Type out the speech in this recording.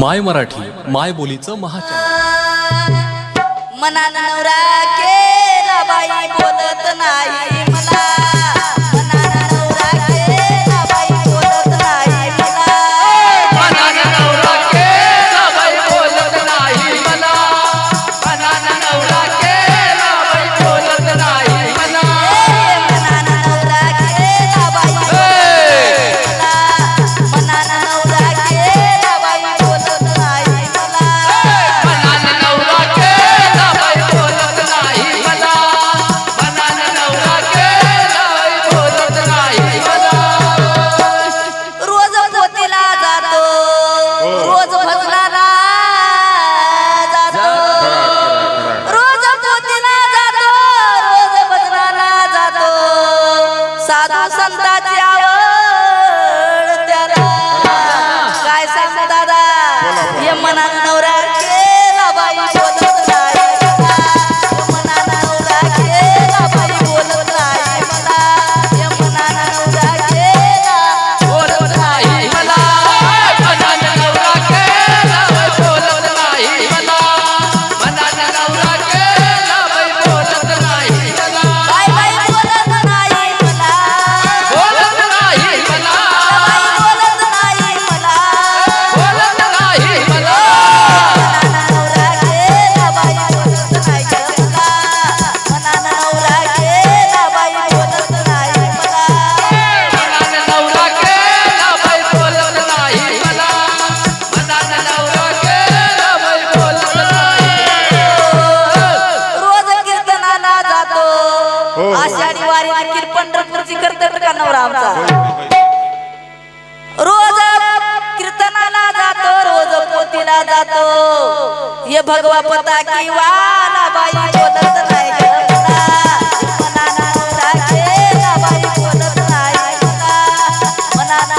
माय मराठी माय बोलीचं महाच मनानं नवरा केला बाई बोलत ना आषाढी वारी देखील पंढरपूरची कर्तव्य का नवरा आमचा? रोज कीर्तनाला जातो रोज पोतीला जातो. हे भगवा पता की बाई बोलत नाही मनाना बाई बोलत नाही मनाना